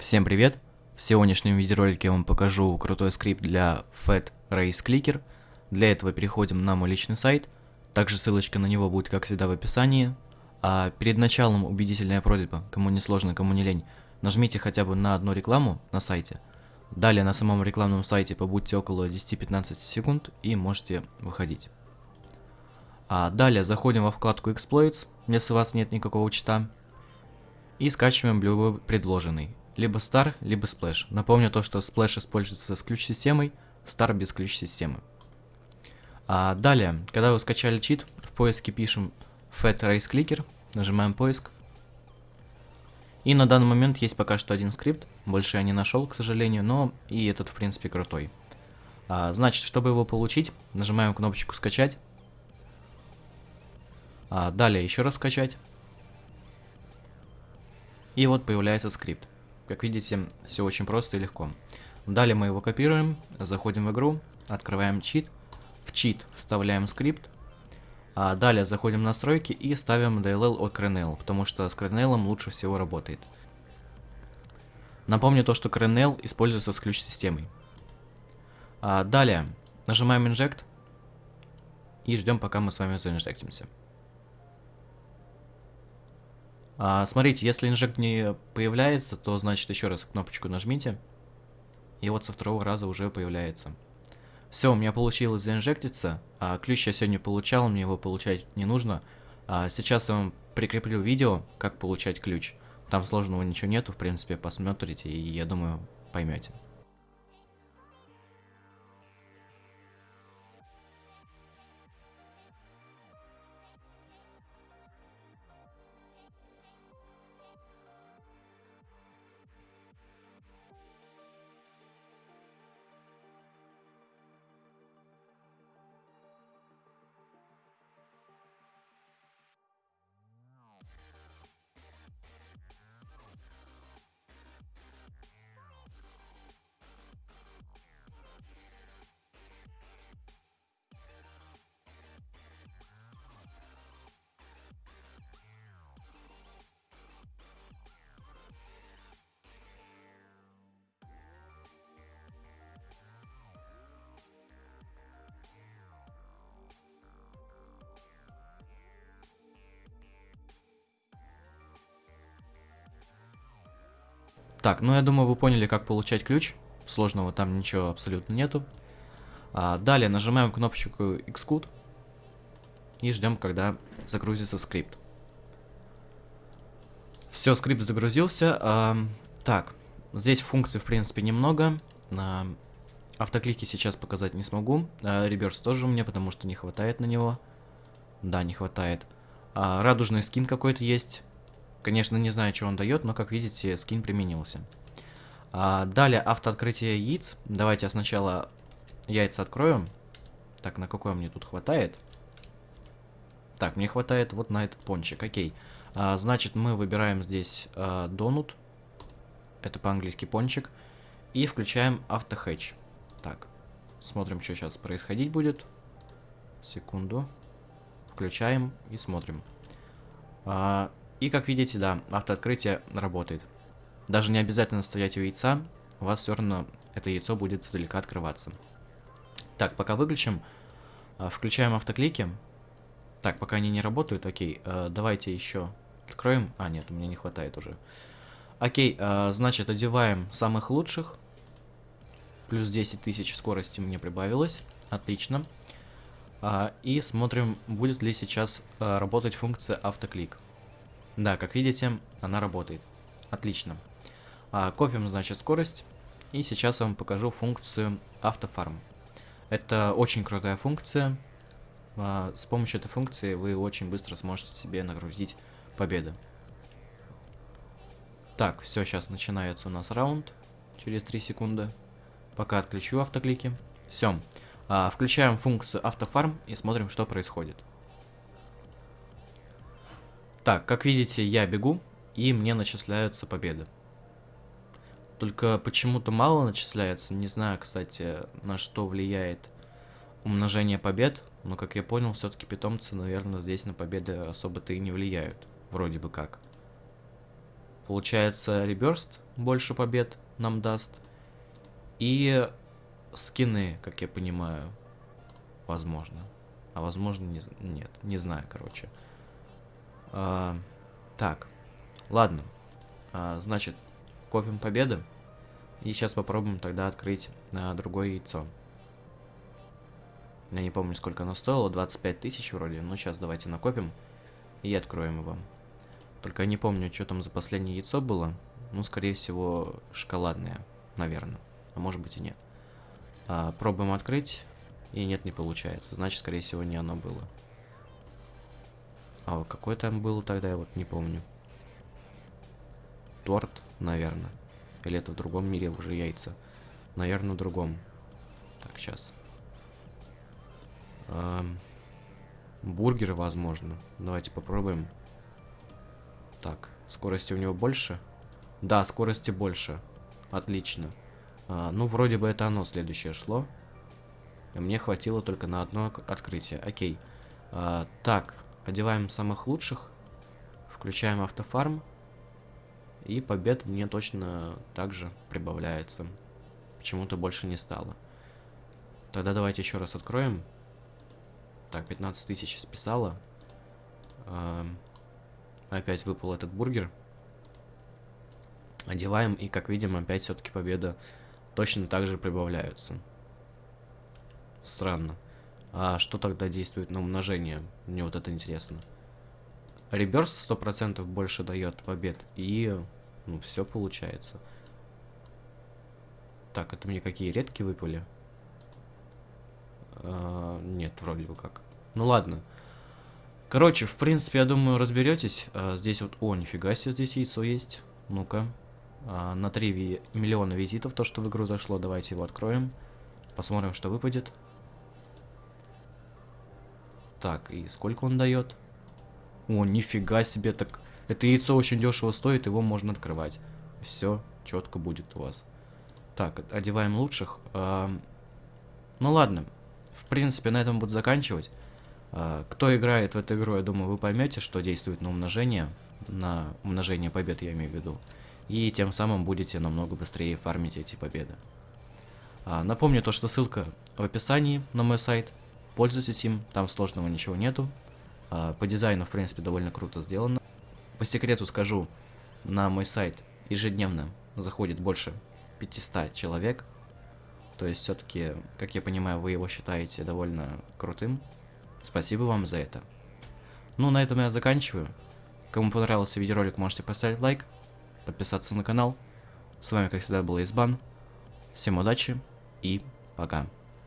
Всем привет! В сегодняшнем видеоролике я вам покажу крутой скрипт для Fat Race Clicker. Для этого переходим на мой личный сайт. Также ссылочка на него будет, как всегда, в описании. А перед началом убедительная просьба, кому не сложно, кому не лень, нажмите хотя бы на одну рекламу на сайте. Далее на самом рекламном сайте побудьте около 10-15 секунд и можете выходить. А далее заходим во вкладку Exploits, если у вас нет никакого чита. И скачиваем любой предложенный. Либо Star, либо Splash. Напомню то, что Splash используется с ключ-системой, Star без ключ-системы. А далее, когда вы скачали чит, в поиске пишем Fat Race Clicker, нажимаем поиск. И на данный момент есть пока что один скрипт, больше я не нашел, к сожалению, но и этот в принципе крутой. А, значит, чтобы его получить, нажимаем кнопочку скачать. А, далее еще раз скачать. И вот появляется скрипт. Как видите, все очень просто и легко. Далее мы его копируем, заходим в игру, открываем чит, в чит вставляем скрипт, а далее заходим в настройки и ставим DLL от Kernel, потому что с Kernel лучше всего работает. Напомню то, что Kernel используется с ключ-системой. А далее нажимаем Inject и ждем, пока мы с вами заинжектимся. А, смотрите, если инжект не появляется, то значит еще раз кнопочку нажмите. И вот со второго раза уже появляется. Все, у меня получилось заинжектиться. А, ключ я сегодня получал, мне его получать не нужно. А, сейчас я вам прикреплю видео, как получать ключ. Там сложного ничего нету, в принципе, посмотрите и я думаю поймете. Так, ну я думаю, вы поняли, как получать ключ. Сложного там ничего абсолютно нету. А, далее нажимаем кнопочку Xcode и ждем, когда загрузится скрипт. Все, скрипт загрузился. А, так, здесь функций, в принципе, немного. А, автоклики сейчас показать не смогу. А, реверс тоже меня, потому что не хватает на него. Да, не хватает. А, радужный скин какой-то есть. Конечно, не знаю, что он дает, но, как видите, скин применился. А, далее, автооткрытие яиц. Давайте я сначала яйца открою. Так, на какое мне тут хватает? Так, мне хватает вот на этот пончик, окей. А, значит, мы выбираем здесь а, донут. Это по-английски пончик. И включаем автохэтч. Так, смотрим, что сейчас происходить будет. Секунду. Включаем и смотрим. А, и как видите, да, автооткрытие работает. Даже не обязательно стоять у яйца, у вас все равно это яйцо будет издалека открываться. Так, пока выключим, а, включаем автоклики. Так, пока они не работают, окей, э, давайте еще откроем. А, нет, меня не хватает уже. Окей, э, значит, одеваем самых лучших. Плюс 10 тысяч скорости мне прибавилось. Отлично. А, и смотрим, будет ли сейчас э, работать функция автоклик. Да, как видите, она работает. Отлично. А, копим, значит, скорость. И сейчас я вам покажу функцию автофарм. Это очень крутая функция. А, с помощью этой функции вы очень быстро сможете себе нагрузить победы. Так, все, сейчас начинается у нас раунд. Через 3 секунды. Пока отключу автоклики. Все. А, включаем функцию автофарм и смотрим, что происходит. Так, как видите, я бегу, и мне начисляются победы. Только почему-то мало начисляется. Не знаю, кстати, на что влияет умножение побед. Но, как я понял, все-таки питомцы, наверное, здесь на победы особо-то и не влияют. Вроде бы как. Получается, реберст больше побед нам даст. И скины, как я понимаю, возможно. А возможно, не, нет, не знаю, короче. А, так, ладно. А, значит, копим победы. И сейчас попробуем тогда открыть а, другое яйцо. Я не помню, сколько оно стоило, 25 тысяч вроде. Ну, сейчас давайте накопим и откроем его. Только я не помню, что там за последнее яйцо было. Ну, скорее всего, шоколадное, наверное. А может быть и нет. А, пробуем открыть. И нет, не получается. Значит, скорее всего, не оно было. А какой там был тогда, я вот не помню. Торт, наверное. Или это в другом мире уже яйца. Наверное, в другом. Так, сейчас. Эм, бургеры, возможно. Давайте попробуем. Так, скорости у него больше? Да, скорости больше. Отлично. А, ну, вроде бы это оно следующее шло. Мне хватило только на одно открытие. Окей. А, так, одеваем самых лучших. Включаем автофарм. И побед мне точно также прибавляется. Почему-то больше не стало. Тогда давайте еще раз откроем. Так, 15 тысяч списала. А, опять выпал этот бургер. Одеваем, и как видим, опять все-таки победа точно так же прибавляются. Странно. А что тогда действует на умножение? Мне вот это интересно. Реберс 100% больше дает побед. И, ну, все получается. Так, это мне какие редкие выпали? А, нет, вроде бы как. Ну ладно. Короче, в принципе, я думаю, разберетесь. А, здесь вот... О, нифига себе, здесь яйцо есть. Ну-ка. А, на 3 ви миллиона визитов, то, что в игру зашло. Давайте его откроем. Посмотрим, что выпадет. Так, и сколько он дает? О, нифига себе, так... Это яйцо очень дешево стоит, его можно открывать. Все четко будет у вас. Так, одеваем лучших. А, ну ладно. В принципе, на этом буду заканчивать. А, кто играет в эту игру, я думаю, вы поймете, что действует на умножение. На умножение побед, я имею в виду. И тем самым будете намного быстрее фармить эти победы. А, напомню то, что ссылка в описании на мой сайт. Пользуйтесь им, там сложного ничего нету. А, по дизайну, в принципе, довольно круто сделано. По секрету скажу, на мой сайт ежедневно заходит больше 500 человек. То есть, все-таки, как я понимаю, вы его считаете довольно крутым. Спасибо вам за это. Ну, на этом я заканчиваю. Кому понравился видеоролик, можете поставить лайк, подписаться на канал. С вами, как всегда, был Избан. Всем удачи и пока.